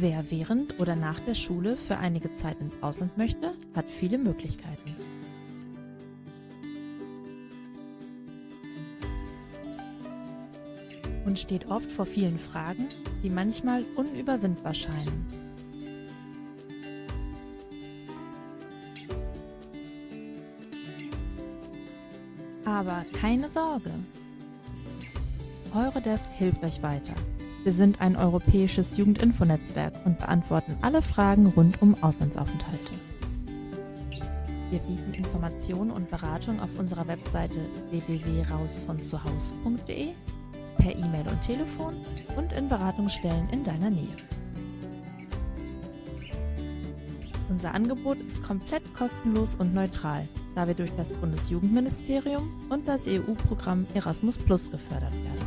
Wer während oder nach der Schule für einige Zeit ins Ausland möchte, hat viele Möglichkeiten. Und steht oft vor vielen Fragen, die manchmal unüberwindbar scheinen. Aber keine Sorge! Eurodesk hilft euch weiter. Wir sind ein europäisches Jugendinfonetzwerk und beantworten alle Fragen rund um Auslandsaufenthalte. Wir bieten Informationen und Beratung auf unserer Webseite www.rausvonzuhaus.de, per E-Mail und Telefon und in Beratungsstellen in deiner Nähe. Unser Angebot ist komplett kostenlos und neutral, da wir durch das Bundesjugendministerium und das EU-Programm Erasmus Plus gefördert werden.